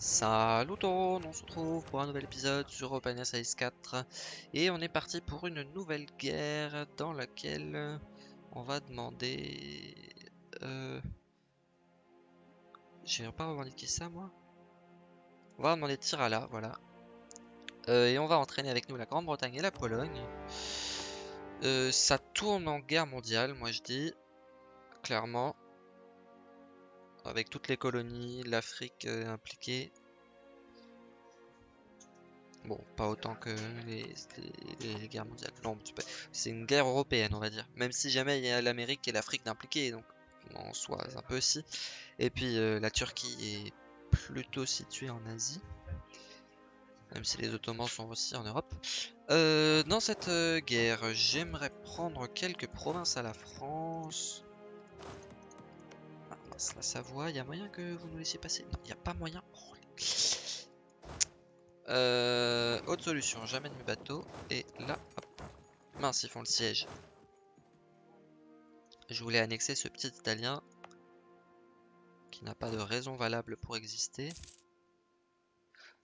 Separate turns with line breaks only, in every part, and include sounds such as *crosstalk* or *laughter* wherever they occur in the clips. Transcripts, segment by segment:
Salut tout le monde, on se retrouve pour un nouvel épisode sur Open Size 4 et on est parti pour une nouvelle guerre dans laquelle on va demander... Euh... J'ai pas revendiqué ça moi On va demander Tirala, voilà. Euh, et on va entraîner avec nous la Grande-Bretagne et la Pologne. Euh, ça tourne en guerre mondiale, moi je dis, clairement avec toutes les colonies, l'Afrique euh, impliquée. Bon, pas autant que les, guerres mondiales. Non, c'est une guerre européenne, on va dire. Même si jamais il y a l'Amérique et l'Afrique d'impliquer, donc en soi un peu aussi. Et puis euh, la Turquie est plutôt située en Asie. Même si les Ottomans sont aussi en Europe. Euh, dans cette guerre, j'aimerais prendre quelques provinces à la France la Savoie, il y a moyen que vous nous laissiez passer? Non, il n'y a pas moyen. Euh, autre solution, j'amène mes bateaux. Et là, hop. Mince, ils font le siège. Je voulais annexer ce petit italien qui n'a pas de raison valable pour exister.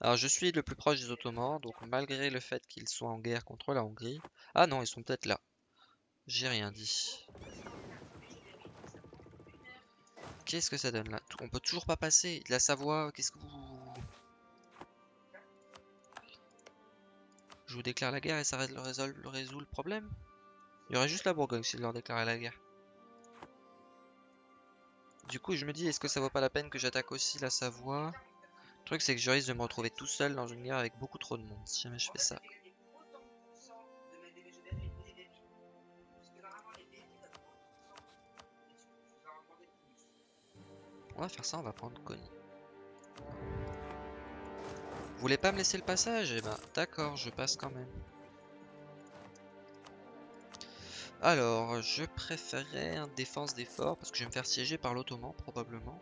Alors je suis le plus proche des Ottomans, donc malgré le fait qu'ils soient en guerre contre la Hongrie... Ah non, ils sont peut-être là. J'ai rien dit. Qu'est-ce que ça donne là? On peut toujours pas passer. La Savoie, qu'est-ce que vous... Je vous déclare la guerre et ça résout, résout le problème? Il y aurait juste la Bourgogne si je leur déclarais la guerre. Du coup, je me dis, est-ce que ça vaut pas la peine que j'attaque aussi la Savoie? Le truc, c'est que je risque de me retrouver tout seul dans une guerre avec beaucoup trop de monde si jamais je fais ça. On va faire ça, on va prendre Connie. Vous voulez pas me laisser le passage? Eh ben, d'accord, je passe quand même. Alors, je préférerais un défense d'effort parce que je vais me faire siéger par l'Ottoman probablement.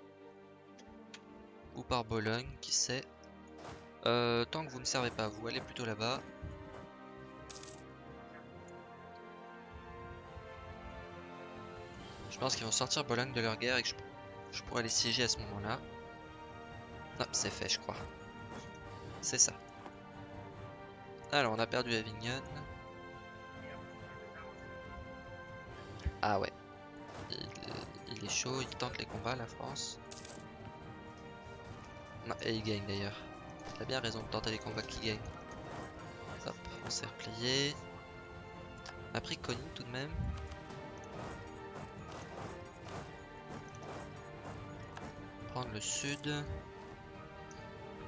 Ou par Bologne, qui sait. Euh, tant que vous ne servez pas, vous allez plutôt là-bas. Je pense qu'ils vont sortir Bologne de leur guerre et que je je pourrais les siéger à ce moment-là. Ah, c'est fait, je crois. C'est ça. Alors, on a perdu Avignon. Ah ouais. Il, est chaud, il tente les combats, la France. et il gagne d'ailleurs. Il a bien raison de tenter les combats qui gagne. Hop, on s'est replié. On a pris Connie tout de même. Prendre le sud.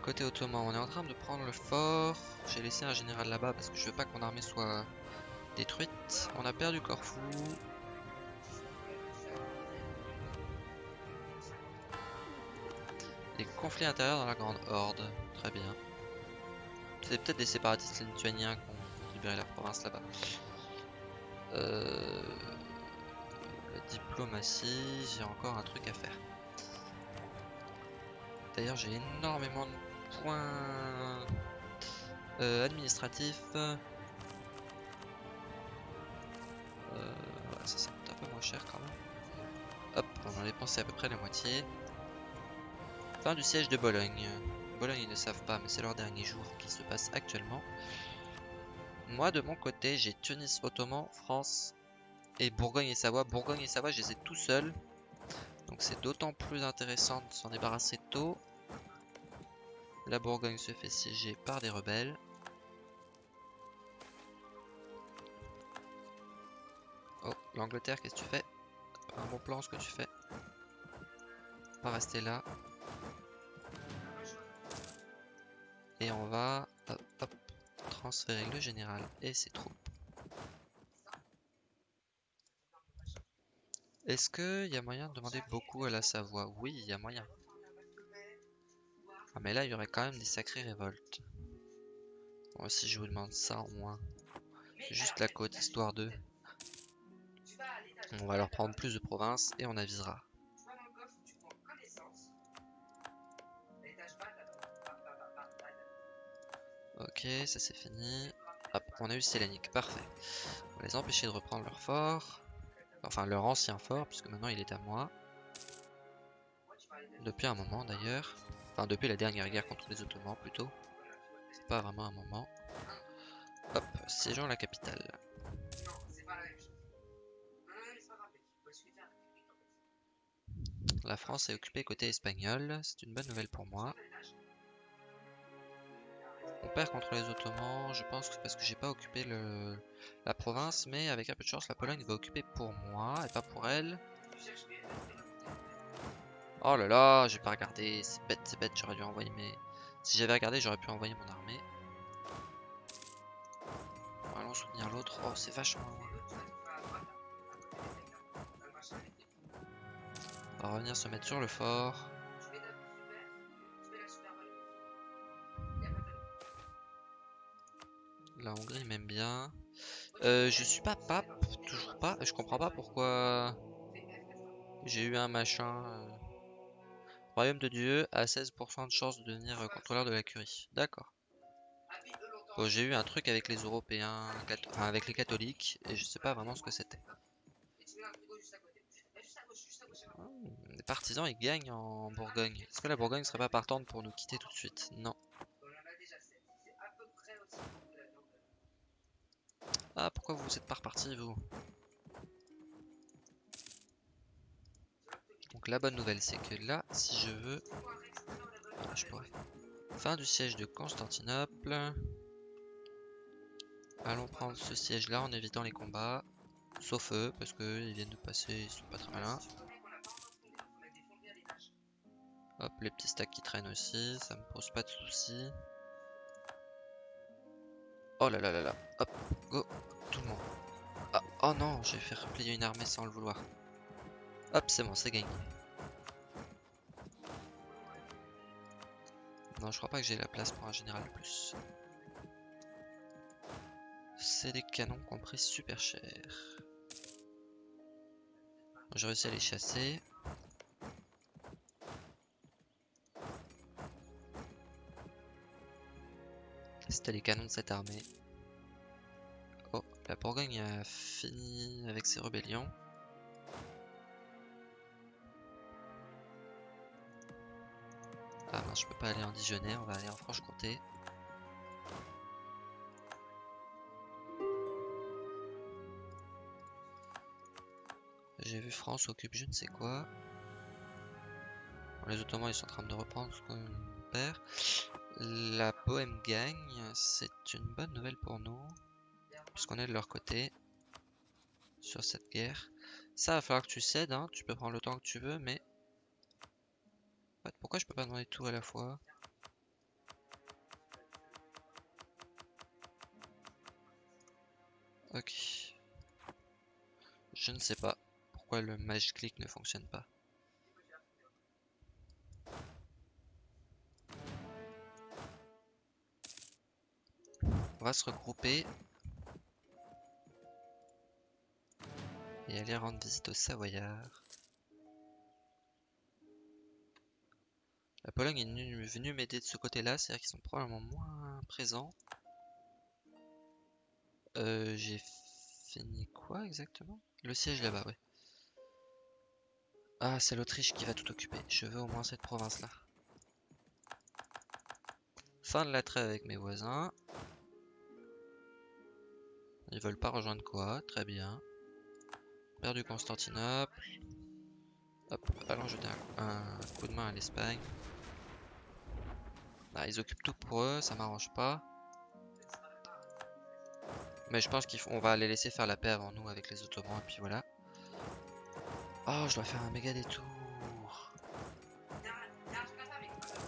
Côté ottoman, on est en train de prendre le fort. J'ai laissé un général là-bas parce que je veux pas que mon armée soit détruite. On a perdu Corfou. Des conflits intérieurs dans la Grande Horde. Très bien. C'est peut-être des séparatistes lituaniens qui ont libéré la province là-bas. Euh... La diplomatie, j'ai encore un truc à faire. D'ailleurs, j'ai énormément de points euh, administratifs. Euh, ça, un peu moins cher quand même. Hop, on en a dépensé à peu près la moitié. Fin du siège de Bologne. Bologne, ils ne savent pas, mais c'est leur dernier jour qui se passe actuellement. Moi, de mon côté, j'ai Tunis, Ottoman, France et Bourgogne et Savoie. Bourgogne et Savoie, je les ai tout seuls. Donc c'est d'autant plus intéressant de s'en débarrasser tôt. La Bourgogne se fait siéger par des rebelles. Oh, l'Angleterre, qu'est-ce que tu fais? Un bon plan ce que tu fais. Pas rester là. Et on va transférer le général et ses troupes Est-ce qu'il y a moyen de demander beaucoup à la Savoie? Oui, il y a moyen. Ah mais là, il y aurait quand même des sacrées révoltes. Bon, si je vous demande ça en moins. Juste la côte, histoire de... On va leur prendre plus de provinces et on avisera. Ok, ça c'est fini. Hop, on a eu Sélénique, parfait. On va les empêcher de reprendre leur fort. Enfin, leur ancien fort, puisque maintenant il est à moi. Depuis un moment d'ailleurs. Enfin, depuis la dernière guerre contre les Ottomans, plutôt. C'est pas vraiment un moment. Hop, siégeons la capitale. La France est occupée côté espagnol, c'est une bonne nouvelle pour moi. On perd contre les Ottomans, je pense que parce que j'ai pas occupé la province, mais avec un peu de chance, la Pologne va occuper pour moi et pas pour elle. Oh là là, j'ai pas regardé, c'est bête, c'est bête, j'aurais dû envoyer mes... Si j'avais regardé, j'aurais pu envoyer mon armée. allons soutenir l'autre. Oh, c'est vachement. On va revenir se mettre sur le fort. La Hongrie m'aime bien. Euh, je suis pas pape, toujours pas. Je comprends pas pourquoi j'ai eu un machin. Euh. Royaume de Dieu a 16% de chance de devenir contrôleur de la curie. D'accord. Bon, j'ai eu un truc avec les Européens, avec les catholiques, et je sais pas vraiment ce que c'était. les partisans ils gagnent en Bourgogne. Est-ce que la Bourgogne serait pas partante pour nous quitter tout de suite? Non. Ah, pourquoi vous êtes pas reparti, vous? Donc la bonne nouvelle, c'est que là, si je veux... je pourrais. Fin du siège de Constantinople. Allons prendre ce siège-là en évitant les combats. Sauf eux, parce qu'ils viennent de passer, ils sont pas très malins. Hop, les petits stacks qui traînent aussi, ça me pose pas de soucis. Oh là là là là, hop, Ah, oh non, j'ai fait replier une armée sans le vouloir. Hop, c'est bon, c'est gagné. Non, je crois pas que j'ai la place pour un général plus. C'est des canons qu'on pris super cher. J'ai réussi à les chasser. C'était les canons de cette armée. La Bourgogne a fini avec ses rébellions. Ah mince, je peux pas aller en Dijonais, on va aller en Franche-Comté. J'ai vu France occupe je ne sais quoi. les Ottomans ils sont en train de reprendre ce qu'on perd. La Bohème gagne, c'est une bonne nouvelle pour nous. Puisqu'on est de leur côté. Sur cette guerre. Ça va falloir que tu cèdes, hein. tu peux prendre le temps que tu veux, mais... Pourquoi je peux pas demander tout à la fois? Ok. Je ne sais pas pourquoi le Magic Click ne fonctionne pas. On va se regrouper. Et aller rendre visite aux Savoyards. La Pologne est venue m'aider de ce côté-là, c'est-à-dire qu'ils sont probablement moins présents. Euh, J'ai fini quoi exactement? Le siège là-bas, ouais. Ah, c'est l'Autriche qui va tout occuper. Je veux au moins cette province-là. Fin de la trêve avec mes voisins. Ils veulent pas rejoindre quoi Très bien. Perdu Constantinople. Hop, allons jeter un coup, de main à l'Espagne. Ah, ils occupent tout pour eux, ça m'arrange pas. Mais je pense qu'on va les laisser faire la paix avant nous avec les Ottomans, et puis voilà. Oh, je dois faire un méga détour.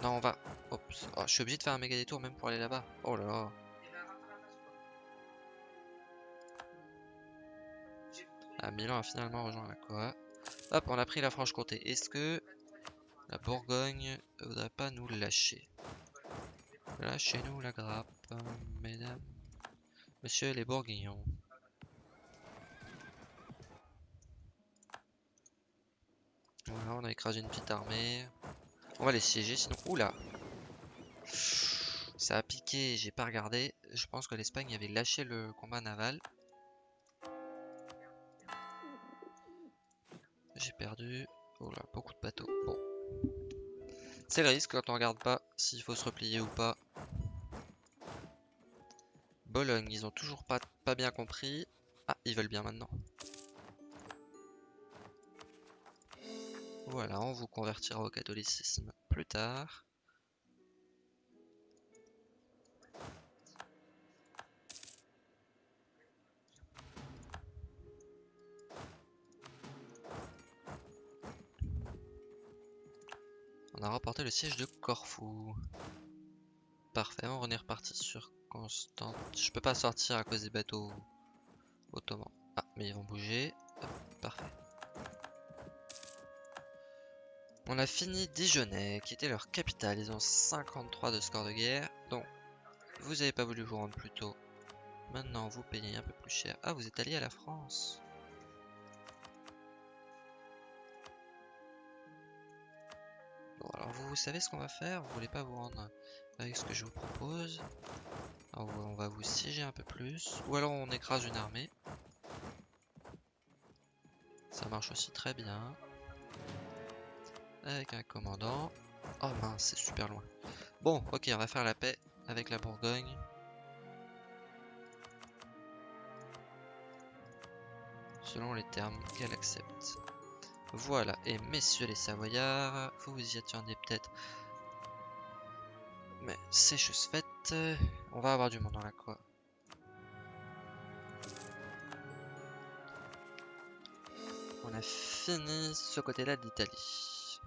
Non, on va... Oh, je suis obligé de faire un méga détour même pour aller là-bas. Oh là là. Milan a finalement rejoint la Coa. Hop, on a pris la Franche-Comté. Est-ce que la Bourgogne ne voudrait pas nous lâcher? Lâchez-nous la grappe, mesdames, monsieur les Bourguignons. Voilà, on a écrasé une petite armée. On va les siéger sinon... Oula Ça a piqué, j'ai pas regardé. Je pense que l'Espagne avait lâché le combat naval. J'ai perdu. Oh là, beaucoup de bateaux. Bon. C'est le risque quand on regarde pas s'il faut se replier ou pas. Bologne, ils ont toujours pas, pas bien compris. Ah, ils veulent bien maintenant. Voilà, on vous convertira au catholicisme plus tard. On a remporté le siège de Corfou. Parfait, on est reparti sur Constante. Je peux pas sortir à cause des bateaux ottomans. Ah, mais ils vont bouger. parfait. On a fini Dijonais, qui était leur capitale. Ils ont 53 de score de guerre. Donc, vous avez pas voulu vous rendre plus tôt. Maintenant, vous payez un peu plus cher. Ah, vous êtes allié à la France. Alors vous, savez ce qu'on va faire? Vous voulez pas vous rendre avec ce que je vous propose? Alors, On va vous siéger un peu plus. Ou alors on écrase une armée. Ça marche aussi très bien. Avec un commandant. Oh mince, c'est super loin. Bon, ok, on va faire la paix avec la Bourgogne. Selon les termes qu'elle accepte. Voilà, et messieurs les Savoyards, vous vous y attendez peut-être. Mais c'est chose faite, on va avoir du monde dans la quoi. On a fini ce côté-là d'Italie.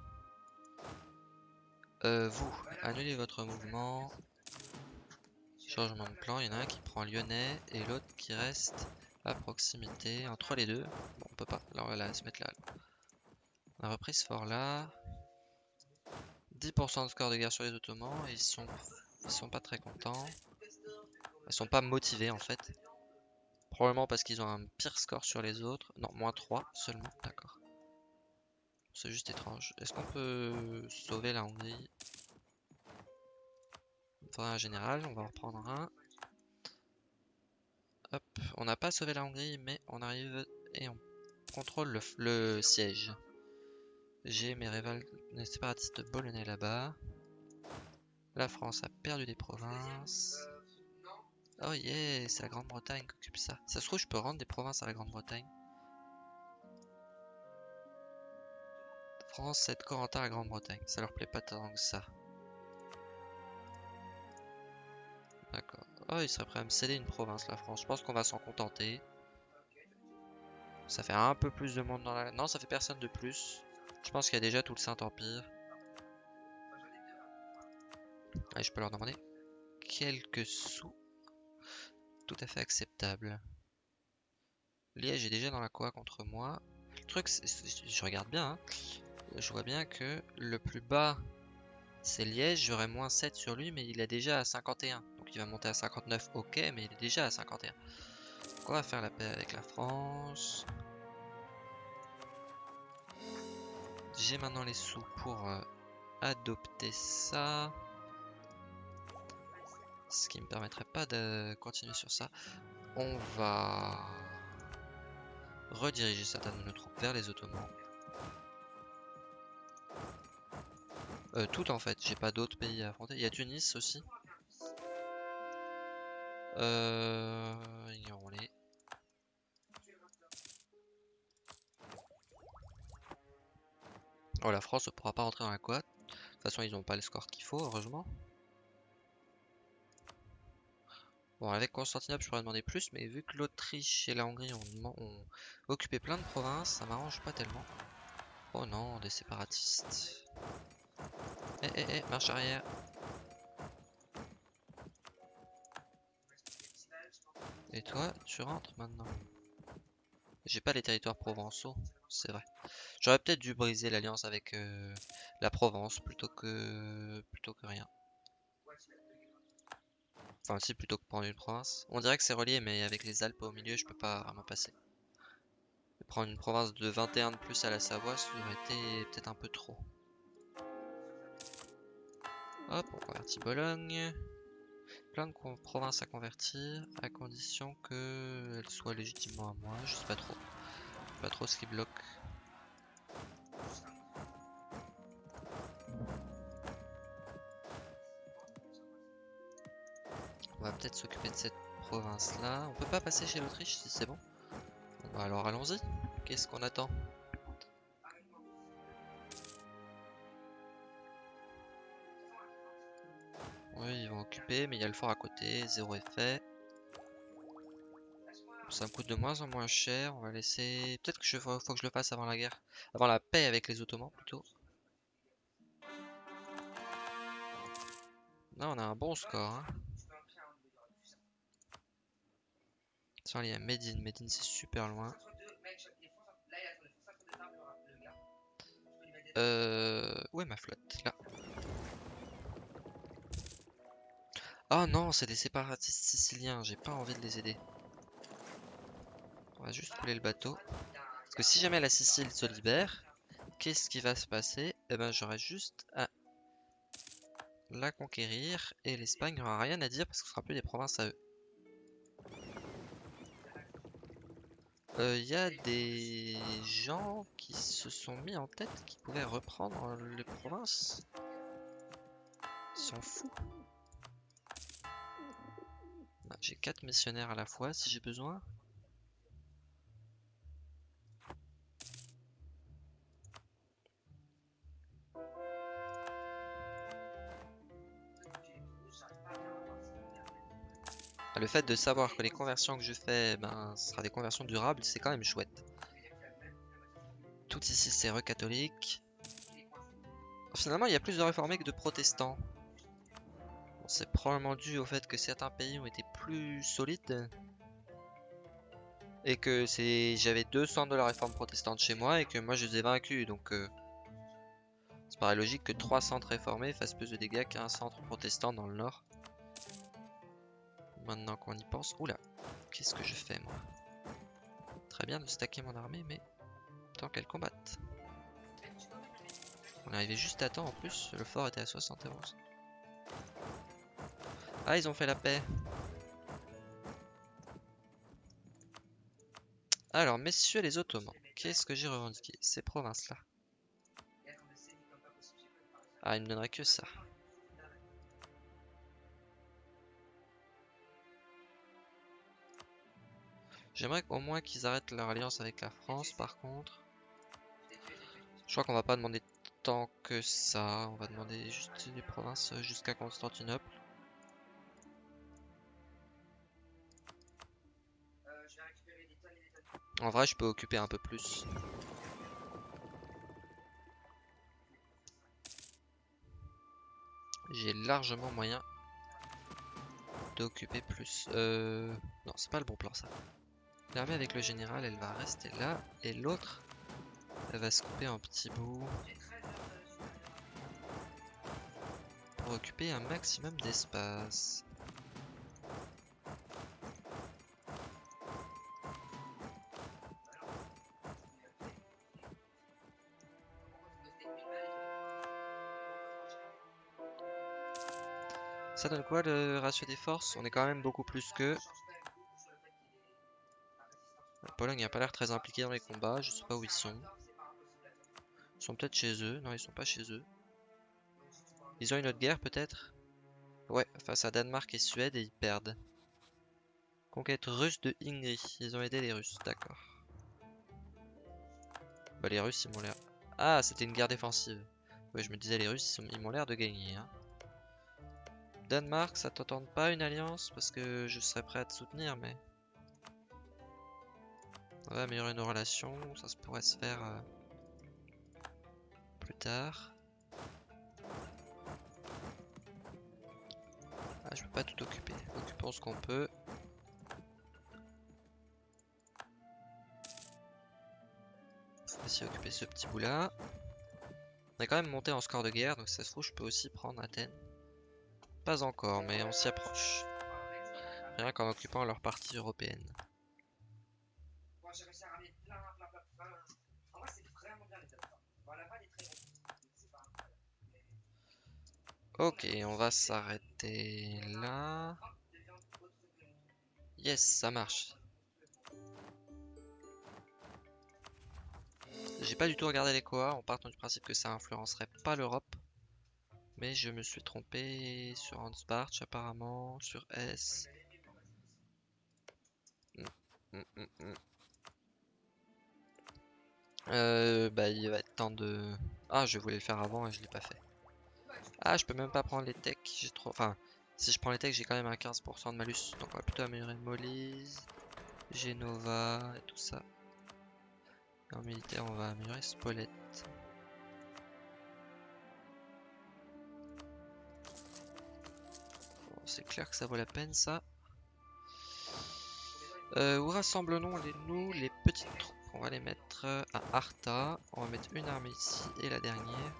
Euh, vous, annulez votre mouvement. Changement de plan, il y en a un qui prend Lyonnais et l'autre qui reste à proximité entre les deux. Bon, on peut pas, là on va se mettre là. On a repris ce fort là. 10% de score de guerre sur les Ottomans ils sont, ils sont pas très contents. Ils sont pas motivés en fait. Probablement parce qu'ils ont un pire score sur les autres. Non, moins 3 seulement, d'accord. C'est juste étrange. Est-ce qu'on peut sauver la Hongrie? Il un général, on va en reprendre un. Hop, on n'a pas sauvé la Hongrie, mais on arrive et on contrôle le siège. J'ai mes rivales séparatistes bolonais là-bas. La France a perdu des provinces. Oh yeah, c'est la Grande-Bretagne qui occupe ça. Ça se trouve, je peux rendre des provinces à la Grande-Bretagne. France cède Corentin à la Grande-Bretagne. Ça leur plaît pas tant que ça. D'accord. Oh, il serait prêt à me céder une province, la France. Je pense qu'on va s'en contenter. Ça fait un peu plus de monde dans la... Non, ça fait personne de plus. Je pense qu'il y a déjà tout le Saint-Empire. Je peux leur demander quelques sous. Tout à fait acceptable. Liège est déjà dans la quoi contre moi. Le truc, je regarde bien. Hein. Je vois bien que le plus bas, c'est Liège. J'aurai moins 7 sur lui, mais il est déjà à 51. Donc il va monter à 59, ok, mais il est déjà à 51. Donc on va faire la paix avec la France. J'ai maintenant les sous pour euh, adopter ça. Ce qui me permettrait pas de continuer sur ça. On va rediriger certaines de nos troupes vers les Ottomans. Euh, tout en fait, j'ai pas d'autres pays à affronter. Il y a Tunis aussi. Euh, ignorons-les. Oh, la France ne pourra pas rentrer dans la quad. De toute façon, ils n'ont pas le score qu'il faut, heureusement. Bon, avec Constantinople, je pourrais demander plus, mais vu que l'Autriche et la Hongrie ont, occupé plein de provinces, ça m'arrange pas tellement. Oh non, des séparatistes. Eh, eh, eh, marche arrière. Et toi, tu rentres maintenant J'ai pas les territoires provençaux, c'est vrai. J'aurais peut-être dû briser l'alliance avec euh, la Provence plutôt que plutôt que rien. Enfin si plutôt que prendre une province. On dirait que c'est relié mais avec les Alpes au milieu je peux pas vraiment passer. prendre une province de 21 de plus à la Savoie ça aurait été peut-être un peu trop. Hop on convertit Bologne. Plein de provinces à convertir à condition qu'elles soient légitimement à moi. Je sais pas trop pas trop ce qui bloque. On va peut-être s'occuper de cette province là. On peut pas passer chez l'Autriche si c'est bon. bon. Bah alors allons-y. Qu'est-ce qu'on attend? Oui, ils vont occuper, mais il y a le fort à côté, zéro effet. Ça me coûte de moins en moins cher. On va laisser. Peut-être que je faut que je le fasse avant la guerre, avant la paix avec les Ottomans plutôt. Là, on a un bon score. Hein. Tiens, il y a Medine. C'est super loin. Euh... Où est ma flotte? Là. Oh non, c'est des séparatistes siciliens. J'ai pas envie de les aider. On va juste couler le bateau. Parce que si jamais la Sicile se libère, qu'est-ce qui va se passer? Eh ben, j'aurai juste à la conquérir. Et l'Espagne n'aura rien à dire parce que ce sera plus des provinces à eux. Il euh, y a des gens qui se sont mis en tête qui pouvaient reprendre les provinces? Ils sont fous. Ah, j'ai quatre missionnaires à la fois si j'ai besoin. Le fait de savoir que les conversions que je fais, ben, ce sera des conversions durables, c'est quand même chouette. Tout ici, c'est recatholique. Finalement, il y a plus de réformés que de protestants. c'est probablement dû au fait que certains pays ont été plus solides. Et que c'est j'avais deux centres de la réforme protestante chez moi et que moi je les ai vaincus. Donc, euh, c'est paraît logique que trois centres réformés fassent plus de dégâts qu'un centre protestant dans le nord. Maintenant qu'on y pense. Oula, qu'est-ce que je fais moi? Très bien de stacker mon armée, mais tant qu'elle combatte. On est arrivé juste à temps en plus, le fort était à 71. Ah, ils ont fait la paix. Alors, messieurs les Ottomans, qu'est-ce que j'ai revendiqué? Ces provinces-là. Ah, il me donnerait que ça. J'aimerais au moins qu'ils arrêtent leur alliance avec la France par contre. Je crois qu'on va pas demander tant que ça. On va demander juste des provinces jusqu'à Constantinople. En vrai, je peux occuper un peu plus. J'ai largement moyen d'occuper plus. Euh... Non, c'est pas le bon plan ça. L'armée avec le général, elle va rester là. Et l'autre, elle va se couper en petits bouts. Pour occuper un maximum d'espace. Ça donne quoi le ratio des forces? On est quand même beaucoup plus que Pologne n'a pas l'air très impliqué dans les combats, je sais pas où ils sont. Ils sont peut-être chez eux, non ils sont pas chez eux. Ils ont une autre guerre peut-être? Ouais, face à Danemark et Suède et ils perdent. Conquête russe de Ingrid, ils ont aidé les Russes, d'accord. Bah les Russes ils m'ont l'air... Ah c'était une guerre défensive. Ouais je me disais les Russes ils m'ont l'air de gagner. Hein. Danemark ça t'entend pas une alliance? Parce que je serais prêt à te soutenir mais... On va améliorer nos relations, ça se pourrait se faire euh, plus tard. Ah, je peux pas tout occuper. Occupons ce qu'on peut. On va essayer d'occuper ce petit bout là. On est quand même monté en score de guerre, donc ça se trouve je peux aussi prendre Athènes. Pas encore, mais on s'y approche. Rien qu'en occupant leur partie européenne. Ok, on va s'arrêter là. Yes, ça marche. J'ai pas du tout regardé les coa, on part du principe que ça influencerait pas l'Europe. Mais je me suis trompé sur Hansbach apparemment, sur S. Hmm, hmm, hmm. Euh, bah il va être temps de... Ah je voulais le faire avant et je l'ai pas fait. Ah je peux même pas prendre les techs, j'ai trop... Enfin, si je prends les techs j'ai quand même un 15% de malus. Donc on va plutôt améliorer Molise, Genova et tout ça. En militaire on va améliorer Spolette. C'est clair que ça vaut la peine ça. Euh, où rassemblons-nous les petites troupes? On va les mettre à Arta. On va mettre une armée ici et la dernière.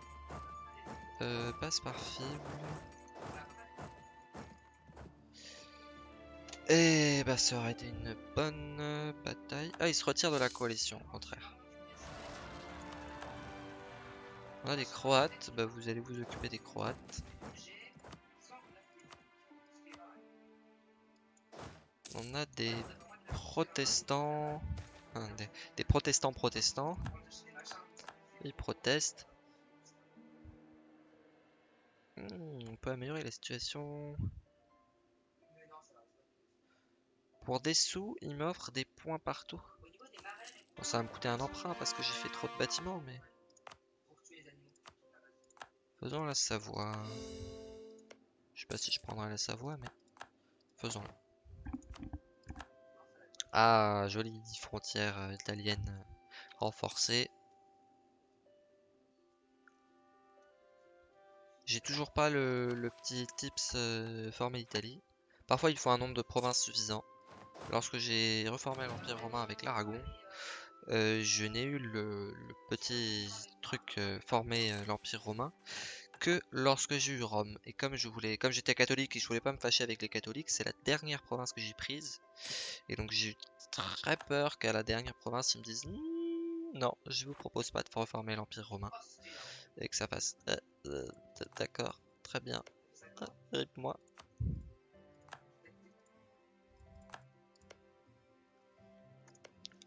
Euh, passe par fibre. Et bah ça aurait été une bonne bataille. Ah, il se retire de la coalition, au contraire. On a des Croates, bah vous allez vous occuper des Croates. On a des protestants, des, protestants protestants. Ils protestent. Hmm, on peut améliorer la situation. Pour des sous, il m'offre des points partout. Bon, ça va me coûter un emprunt parce que j'ai fait trop de bâtiments, mais... Faisons la Savoie. Je sais pas si je prendrai la Savoie, mais... Faisons-le. Ah, jolie frontière euh, italienne renforcée. J'ai toujours pas le, petit tips euh, formé d'Italie. Parfois il faut un nombre de provinces suffisant. Lorsque j'ai reformé l'Empire romain avec l'Aragon, je n'ai eu le, petit truc formé l'Empire romain que lorsque j'ai eu Rome. Et comme je voulais, comme j'étais catholique et je voulais pas me fâcher avec les catholiques, c'est la dernière province que j'ai prise. Et donc j'ai eu très peur qu'à la dernière province ils me disent «Hmm, non, je vous propose pas de reformer l'Empire romain. Et que ça passe. Euh, euh, d'accord, très bien. Euh, moi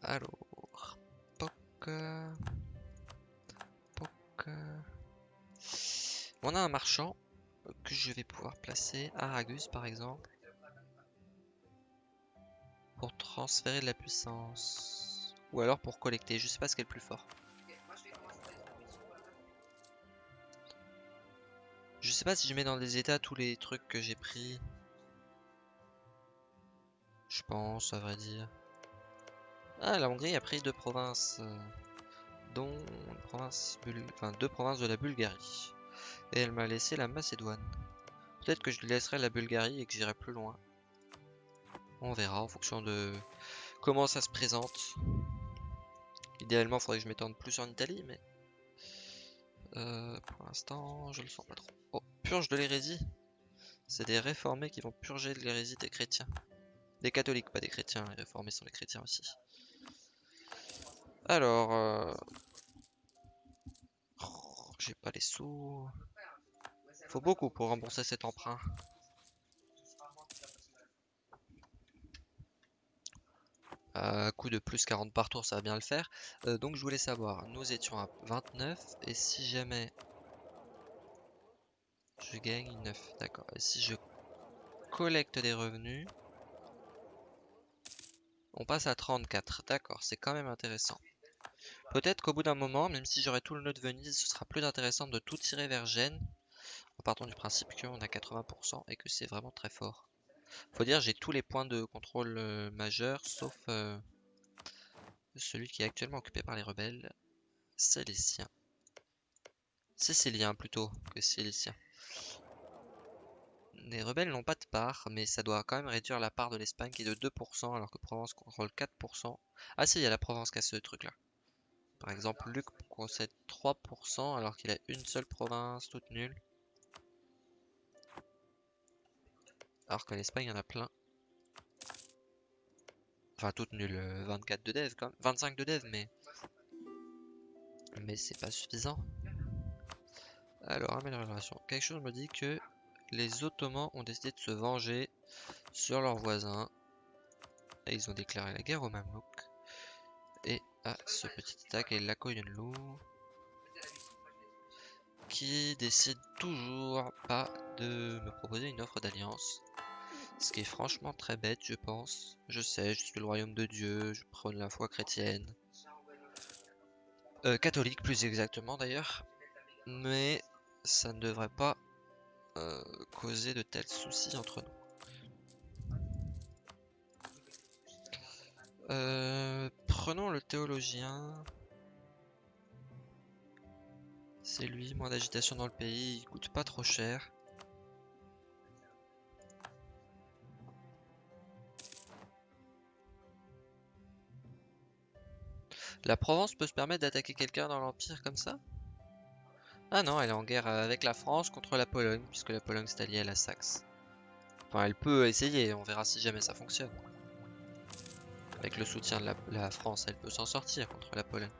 Alors, POC. POC. On a un marchand que je vais pouvoir placer à Ragus par exemple. Pour transférer de la puissance. Ou alors pour collecter, je sais pas ce qui est le plus fort. Je sais pas si je mets dans des états tous les trucs que j'ai pris. Je pense, à vrai dire. Ah, la Hongrie a pris deux provinces, euh, dont enfin, deux provinces de la Bulgarie. Et elle m'a laissé la Macédoine. Peut-être que je laisserai la Bulgarie et que j'irai plus loin. On verra en fonction de comment ça se présente. Idéalement, il faudrait que je m'étende plus en Italie, mais... Euh, pour l'instant, je le sens pas trop. Oh, purge de l'hérésie C'est des réformés qui vont purger de l'hérésie des chrétiens. Des catholiques, pas des chrétiens. Les réformés sont les chrétiens aussi. Alors... Euh, oh, j'ai pas les sous faut beaucoup pour rembourser cet emprunt. Euh, coup de plus 40 par tour, ça va bien le faire. Euh, donc je voulais savoir, nous étions à 29, et si jamais je gagne 9, d'accord. Et si je collecte des revenus, on passe à 34, d'accord, c'est quand même intéressant. Peut-être qu'au bout d'un moment, même si j'aurai tout le nœud de Venise, ce sera plus intéressant de tout tirer vers Gênes en partant du principe qu'on a 80% et que c'est vraiment très fort. Faut dire j'ai tous les points de contrôle euh, majeurs sauf euh, celui qui est actuellement occupé par les rebelles, c'est les siens. Siciliens plutôt que Siliciens. Les rebelles n'ont pas de part, mais ça doit quand même réduire la part de l'Espagne qui est de 2% alors que Provence contrôle 4%. Ah si, il y a la Provence qui a ce truc là. Par exemple, Luc possède 3% alors qu'il a une seule province toute nulle. Alors qu'en Espagne, il y en a plein. Enfin, toutes nulles. 24 de dev, quand même. 25 de dev, mais... Mais c'est pas suffisant. Alors, amélioration. Quelque chose me dit que les Ottomans ont décidé de se venger sur leurs voisins. Et ils ont déclaré la guerre aux Mamelouks. Et à ce petit attaque et la Koyunlu qui décide toujours pas de me proposer une offre d'alliance. Ce qui est franchement très bête, je pense. Je sais, je suis le royaume de Dieu, je prône la foi chrétienne. Euh, catholique, plus exactement d'ailleurs. Mais ça ne devrait pas euh, causer de tels soucis entre nous. Euh, prenons le théologien. C'est lui, moins d'agitation dans le pays, il coûte pas trop cher. La Provence peut se permettre d'attaquer quelqu'un dans l'Empire comme ça? Ah non, elle est en guerre avec la France contre la Pologne, puisque la Pologne s'est alliée à la Saxe. Enfin, elle peut essayer, on verra si jamais ça fonctionne. Avec le soutien de la, France, elle peut s'en sortir contre la Pologne.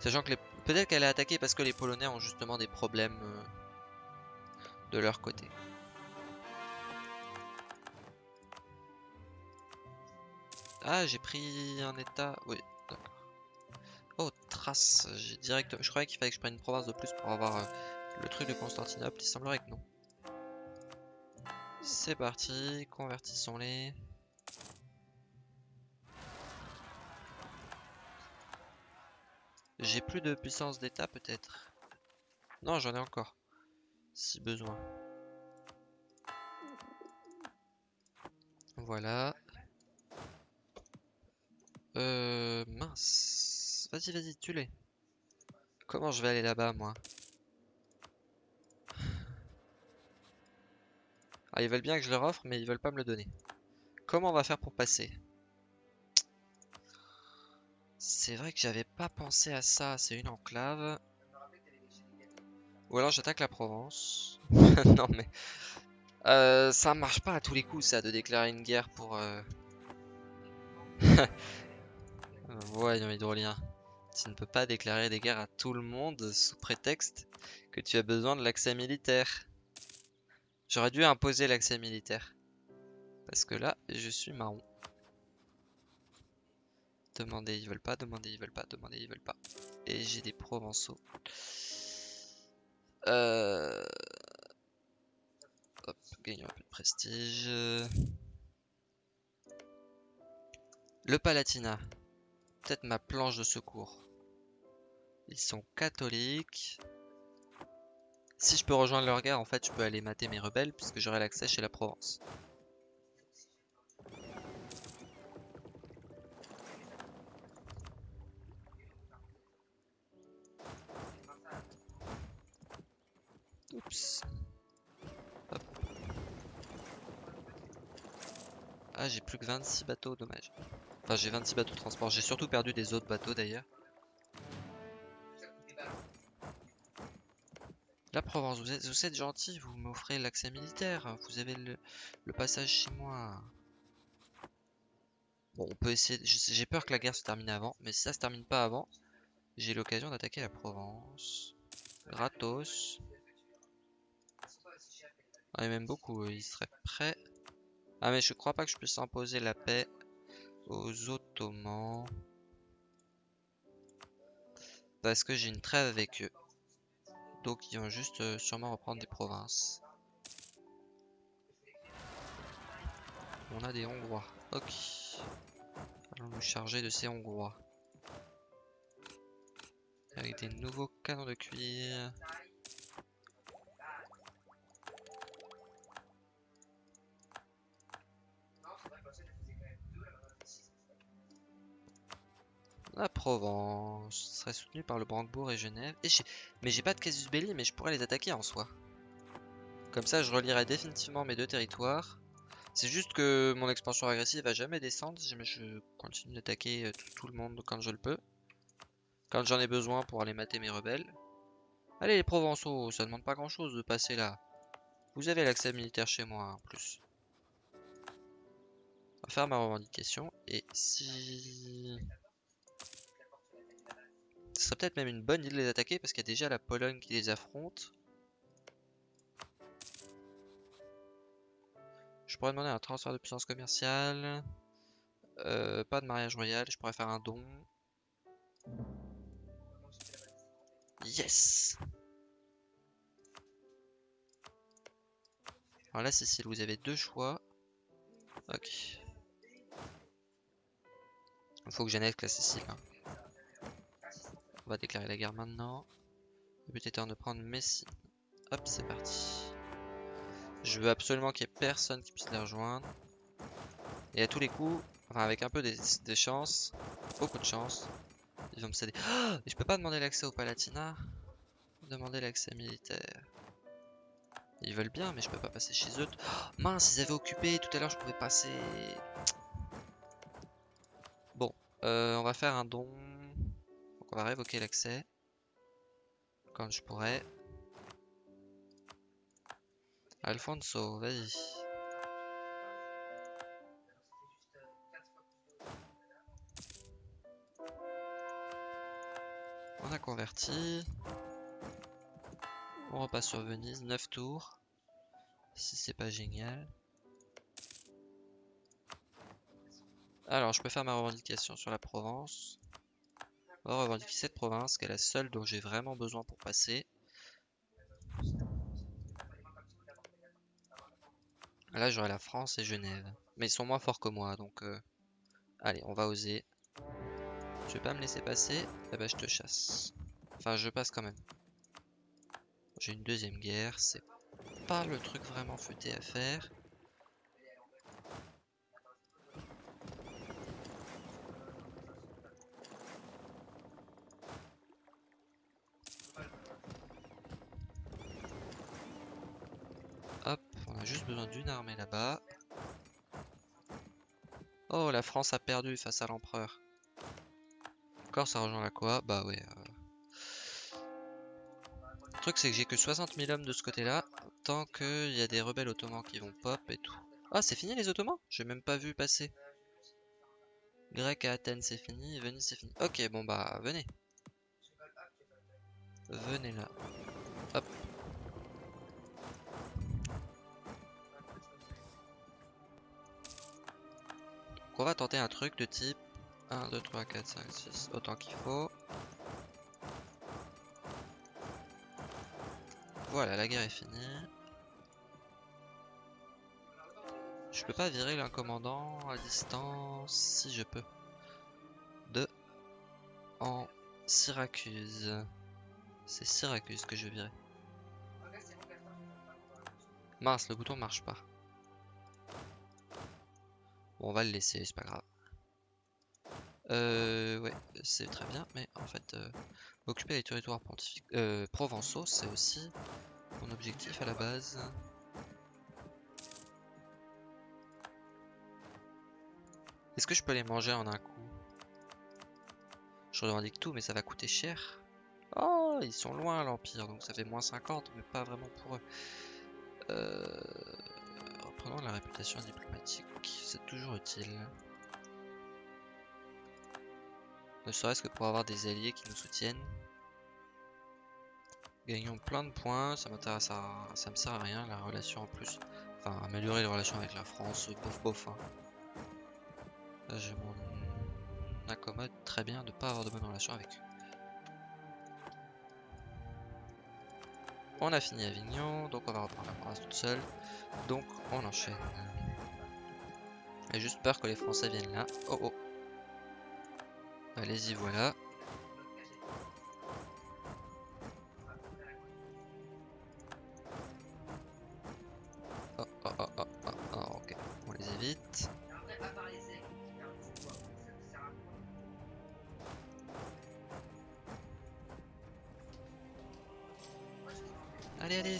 Sachant que peut-être qu'elle est attaquée parce que les Polonais ont justement des problèmes euh, de leur côté. Ah, j'ai pris un état... Oui, d'accord. Oh, trace. J'ai direct... Je croyais qu'il fallait que je prenne une province de plus pour avoir euh, le truc de Constantinople. Il semblerait que non. C'est parti. Convertissons-les. J'ai plus de puissance d'état peut-être? Non, j'en ai encore. Si besoin. Voilà. Euh, mince. Vas-y, vas-y, tu les Comment je vais aller là-bas, moi? Ah, ils veulent bien que je leur offre, mais ils veulent pas me le donner. Comment on va faire pour passer? C'est vrai que j'avais pas pensé à ça. C'est une enclave. Ou alors j'attaque la Provence. *laughs* non, mais... Euh, ça marche pas à tous les coups, ça, de déclarer une guerre pour... Euh... *laughs* Voyons, hydrolien. Tu ne peux pas déclarer des guerres à tout le monde sous prétexte que tu as besoin de l'accès militaire. J'aurais dû imposer l'accès militaire. Parce que là, je suis marron. Demander, ils veulent pas, demander, ils veulent pas, demander, ils veulent pas. Et j'ai des provençaux. Euh... Hop, gagnons un peu de prestige. Le Palatinat peut-être ma planche de secours. Ils sont catholiques. Si je peux rejoindre leur guerre, en fait, je peux aller mater mes rebelles puisque j'aurai l'accès chez la Provence. Oups. Ah, j'ai plus que 26 bateaux, dommage. Enfin, j'ai 26 bateaux de transport. J'ai surtout perdu des autres bateaux d'ailleurs. La Provence, vous êtes, vous gentil, vous m'offrez l'accès militaire. Vous avez le, passage chez moi. Bon, on peut essayer. J'ai peur que la guerre se termine avant. Mais si ça se termine pas avant, j'ai l'occasion d'attaquer la Provence. Gratos. Ah, et même beaucoup, il serait prêt. Ah, mais je crois pas que je puisse imposer la paix aux Ottomans. Parce que j'ai une trêve avec eux. Donc ils vont juste euh, sûrement reprendre des provinces. On a des Hongrois. Ok. Allons nous charger de ces Hongrois. Avec des nouveaux canons de cuir. La Provence serait soutenue par le Brandebourg et Genève. Mais j'ai pas de casus belli, mais je pourrais les attaquer en soi. Comme ça, je relierai définitivement mes deux territoires. C'est juste que mon expansion agressive va jamais descendre je continue d'attaquer euh, tout, le monde quand je le peux. Quand j'en ai besoin pour aller mater mes rebelles. Allez les Provençaux, ça demande pas grand chose de passer là. Vous avez l'accès militaire chez moi en plus. On va faire ma revendication. Et si... Ce serait peut-être même une bonne idée de les attaquer parce qu'il y a déjà la Pologne qui les affronte. Je pourrais demander un transfert de puissance commerciale. Euh, pas de mariage royal, je pourrais faire un don. Yes Alors là, Cécile, vous avez deux choix. Ok. Il faut que j'annexe la Sicile. hein. On va déclarer la guerre maintenant. Le but étant de prendre Messine. Hop, c'est parti. Je veux absolument qu'il y ait personne qui puisse les rejoindre. Et à tous les coups, enfin avec un peu des, des chances, beaucoup de chance, ils vont me céder. Et je peux pas demander l'accès au Palatinat. Demander l'accès militaire. Ils veulent bien, mais je peux pas passer chez eux. Oh, mince, ils avaient occupé. Tout à l'heure, je pouvais passer. Bon, euh, on va faire un don. Va révoquer l'accès. Quand je pourrais. Alfonso, vas-y. On a converti. On repasse sur Venise, 9 tours. Si c'est pas génial. Alors, je peux faire ma revendication sur la Provence. Va revendiquer cette province, qui est la seule dont j'ai vraiment besoin pour passer. Là, j'aurai la France et Genève. Mais ils sont moins forts que moi, donc... euh, Allez, on va oser. Tu veux pas me laisser passer Eh ben, je te chasse. Enfin, je passe quand même. J'ai une deuxième guerre, c'est pas le truc vraiment futé à faire. Hop, on a juste d'une armée là-bas. Oh, la France a perdu face à l'empereur. Encore, ça rejoint la quoi Bah ouais. euh. Le truc, c'est que j'ai que 60 000 hommes de ce côté-là. Tant qu'il y a des rebelles ottomans qui vont pop et tout. Ah, c'est fini les ottomans? J'ai même pas vu passer. Grec à Athènes, c'est fini. Venise, c'est fini. Ok, bon bah, venez. Venez là. On va tenter un truc de type 1, 2, 3, 4, 5, 6, autant qu'il faut. Voilà, la guerre est finie. Je peux pas virer un commandant à distance si je peux. De en Syracuse. C'est Syracuse que je virer. Mince, le bouton marche pas. Bon, on va le laisser, c'est pas grave. Euh, ouais, c'est très bien, mais en fait, euh, occuper les territoires euh, provençaux, c'est aussi mon objectif à la base. Est-ce que je peux les manger en un coup? Je revendique tout, mais ça va coûter cher. Oh, ils sont loin l'Empire, donc ça fait moins 50, mais pas vraiment pour eux. Euh... La réputation diplomatique, c'est toujours utile. Ne serait-ce que pour avoir des alliés qui nous soutiennent. Gagnons plein de points, ça m'intéresse à... ça me sert à rien la relation en plus. Enfin, améliorer les relations avec la France, bof bof. Hein. Je m'en accommode très bien de pas avoir de bonnes relations avec eux. On a fini Avignon, donc on va reprendre la province toute seule. Donc on enchaîne. J'ai juste peur que les Français viennent là. Oh oh. Allez-y, voilà.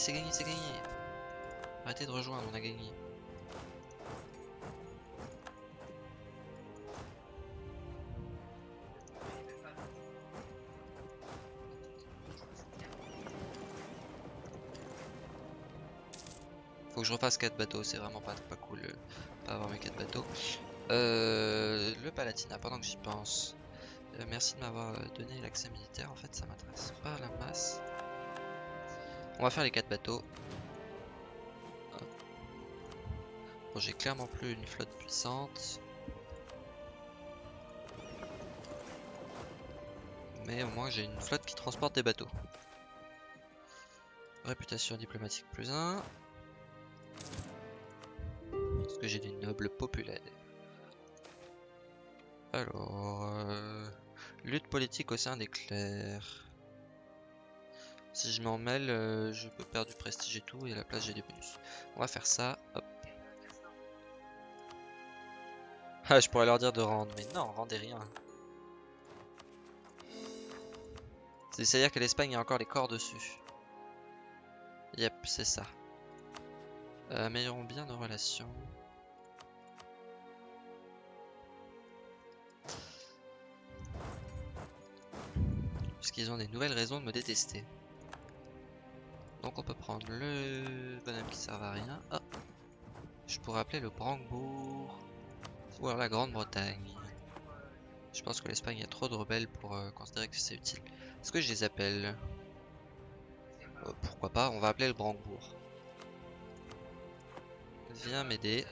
C'est gagné, c'est gagné. Arrêtez de rejoindre, on a gagné. Faut que je refasse 4 bateaux, c'est vraiment pas, pas cool euh, pas avoir mes 4 bateaux. Euh, le Palatinat, pendant que j'y pense. Euh, merci de m'avoir euh, donné l'accès militaire, en fait ça m'intéresse pas la masse. On va faire les 4 bateaux. Bon, j'ai clairement plus une flotte puissante. Mais au moins j'ai une flotte qui transporte des bateaux. Réputation diplomatique plus 1. Parce que j'ai des nobles populaires. Alors... Euh, lutte politique au sein des clercs. Si je m'en mêle, euh, je peux perdre du prestige et tout, et à la place j'ai des bonus. On va faire ça, hop. Ah, je pourrais leur dire de rendre, mais non, rendez rien. C'est-à-dire que l'Espagne a encore les corps dessus. Yep, c'est ça. Euh, améliorons bien nos relations. Puisqu'ils ont des nouvelles raisons de me détester. Donc on peut prendre le bonhomme qui sert à rien. Je pourrais appeler le Brandebourg. Ou alors la Grande-Bretagne. Je pense que l'Espagne a trop de rebelles pour euh, considérer que c'est utile. Est-ce que je les appelle? Euh, Pourquoi pas, on va appeler le Brandebourg. Viens m'aider.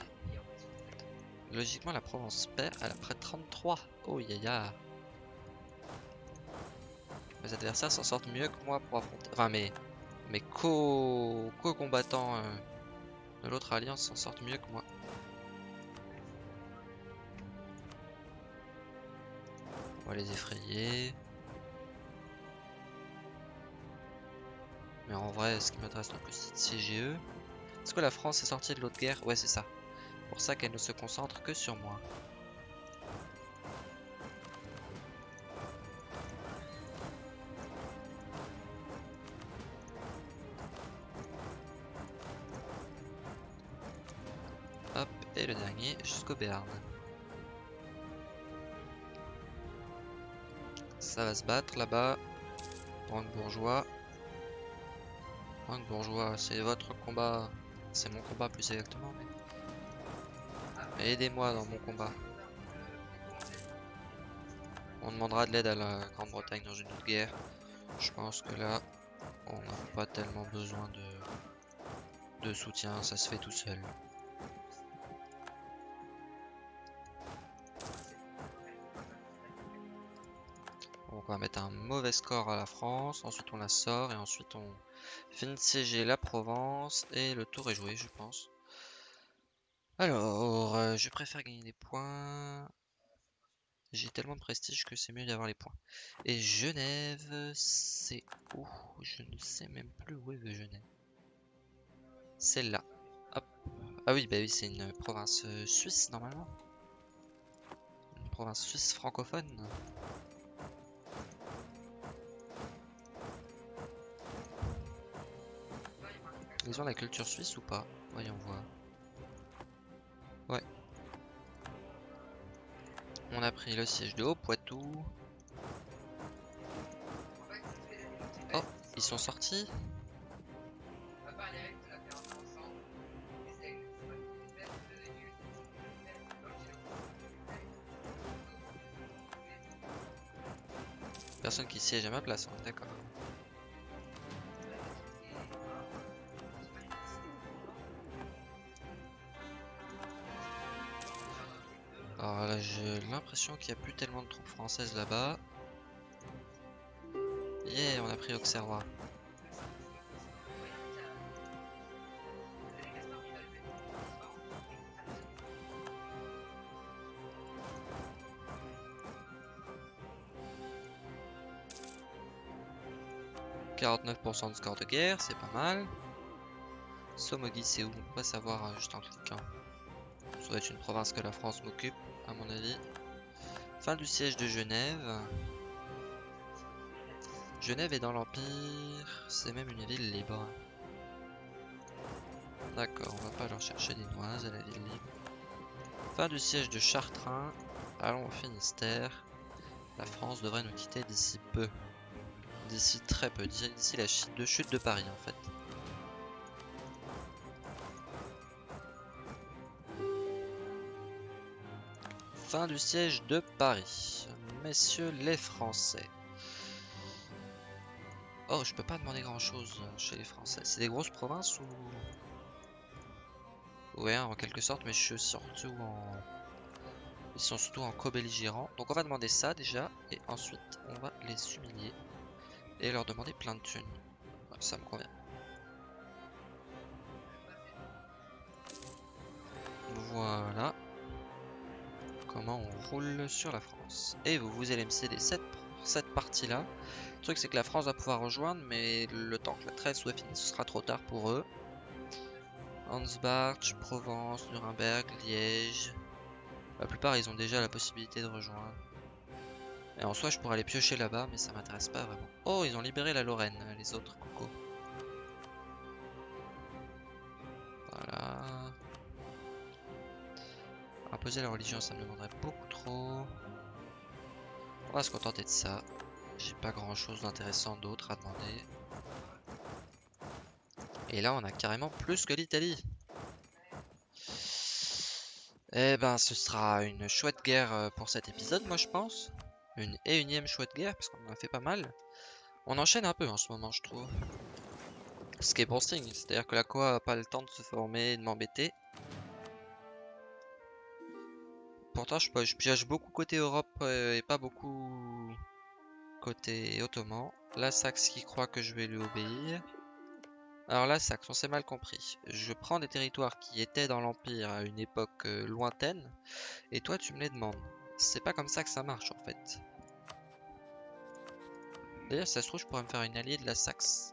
Logiquement la Provence perd, elle a près de 33. Oh yaya. Mes adversaires s'en sortent mieux que moi pour affronter... Enfin mais mes co-combattants euh, de l'autre alliance s'en sortent mieux que moi. On va les effrayer. Mais en vrai, ce qui m'intéresse le plus, c'est de CGE. Est-ce que la France est sortie de l'autre guerre? Ouais, c'est ça. Pour ça qu'elle ne se concentre que sur moi. Le dernier jusqu'au Béarn. Ça va se battre là-bas. Banque bourgeois. Banque bourgeois, c'est votre combat. C'est mon combat plus exactement. Aidez-moi dans mon combat. On demandera de l'aide à la Grande-Bretagne dans une autre guerre. Je pense que là, on n'a pas tellement besoin de soutien, ça se fait tout seul. On va mettre un mauvais score à la France, ensuite on la sort et ensuite on finit de siéger la Provence et le tour est joué je pense. Alors, euh, je préfère gagner des points. J'ai tellement de prestige que c'est mieux d'avoir les points. Et Genève, c'est où? Je ne sais même plus où est Genève. C'est là. Ah oui, bah oui, c'est une province euh, suisse normalement. Une province suisse francophone. Ont la culture suisse ou pas? Voyons voir. Ouais. On a pris le siège de Haut-Poitou. Oh, ils sont sortis Personne qui siège à ma place, d'accord. Qu'il n'y a plus tellement de troupes françaises là-bas. Yeah, on a pris Auxerrois. « 49% de score de guerre, c'est pas mal. Somogi, c'est où? On va savoir euh, juste en cliquant. Ça doit être une province que la France m'occupe à mon avis. Fin du siège de Genève. Genève est dans l'Empire, c'est même une ville libre. D'accord, on va pas leur chercher des noises à la ville libre. Fin du siège de Chartrain. Allons au Finistère. La France devrait nous quitter d'ici peu. D'ici très peu, d'ici la chute de, chute de Paris en fait. Fin du siège de Paris. Messieurs les Français. Oh, je peux pas demander grand chose chez les Français. C'est des grosses provinces ou... Ouais, en quelque sorte, mais je suis surtout en... Ils sont surtout en co-belligérants. Donc on va demander ça déjà. Et ensuite, on va les humilier. Et leur demander plein de thunes. ça me convient. Sur la France. Et vous, vous allez me céder cette, cette partie-là. Le truc, c'est que la France va pouvoir rejoindre, mais le temps que la trêve soit finie, ce sera trop tard pour eux. Ansbach, Provence, Nuremberg, Liège. La plupart, ils ont déjà la possibilité de rejoindre. Et en soi, je pourrais aller piocher là-bas, mais ça m'intéresse pas vraiment. Oh, ils ont libéré la Lorraine, les autres, coucou. Voilà. Imposer la religion, ça me demanderait beaucoup. Va se contenter de ça. J'ai pas grand chose d'intéressant d'autre à demander. Et là, on a carrément plus que l'Italie. Eh ben, ce sera une chouette guerre euh, pour cet épisode, moi je pense. Une et unième chouette guerre, parce qu'on en a fait pas mal. On enchaîne un peu en ce moment, je trouve. Ce qui est bon signe, c'est-à-dire que la Coa a pas le temps de se former et de m'embêter. Pourtant, je, pioche beaucoup côté Europe euh, et pas beaucoup côté Ottoman. La Saxe qui croit que je vais lui obéir. Alors là, ça, on s'est mal compris. Je prends des territoires qui étaient dans l'Empire à une époque euh, lointaine, et toi tu me les demandes. C'est pas comme ça que ça marche en fait. D'ailleurs, ça se trouve, je pourrais me faire une alliée de la Saxe.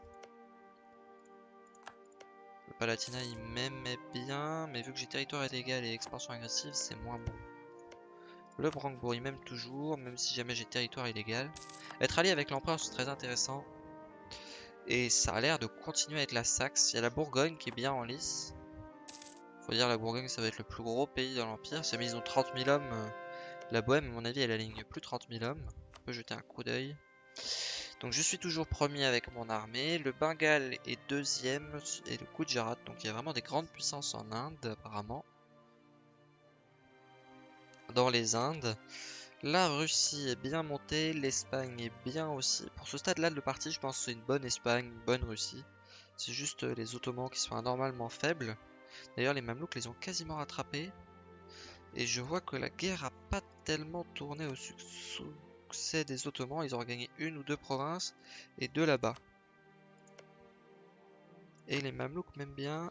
Le Palatinat, il m'aimait bien, mais vu que j'ai territoire illégal et expansion agressive, c'est moins bon. Le Brandebourg, il m'aime toujours, même si jamais j'ai territoire illégal. Être allié avec l'empereur, c'est très intéressant. Et ça a l'air de continuer avec la Saxe. Il y a la Bourgogne qui est bien en lice. Faut dire la Bourgogne ça va être le plus gros pays dans l'Empire. Si ils ont 30 000 hommes, euh, la Bohème à mon avis elle aligne plus de 30 000 hommes. On peut jeter un coup d'œil. Donc je suis toujours premier avec mon armée. Le Bengale est deuxième et le Gujarat. Donc il y a vraiment des grandes puissances en Inde apparemment. Dans les Indes. La Russie est bien montée, l'Espagne est bien aussi. Pour ce stade-là de partie, je pense que c'est une bonne Espagne, une bonne Russie. C'est juste euh, les Ottomans qui sont anormalement faibles. D'ailleurs, les Mamelouks les ont quasiment rattrapés. Et je vois que la guerre a pas tellement tourné au succès des Ottomans. Ils ont gagné une ou deux provinces et deux là-bas. Et les Mamelouks m'aiment bien.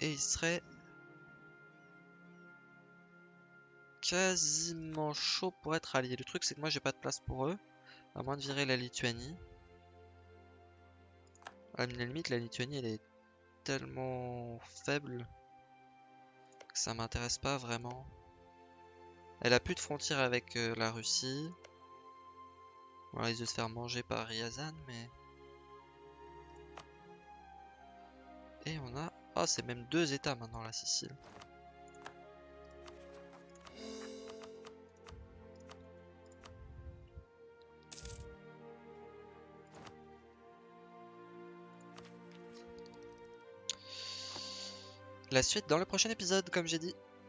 Et ils seraient quasiment chaud pour être allié. Le truc, c'est que moi, j'ai pas de place pour eux. À moins de virer la Lituanie. À la limite, la Lituanie, elle est tellement faible que ça m'intéresse pas vraiment. Elle a plus de frontières avec euh, la Russie. Voilà, ils de se faire manger par Ryazan, mais... Et on a... Oh, c'est même deux états maintenant, la Sicile. La suite dans le prochain épisode, comme j'ai dit.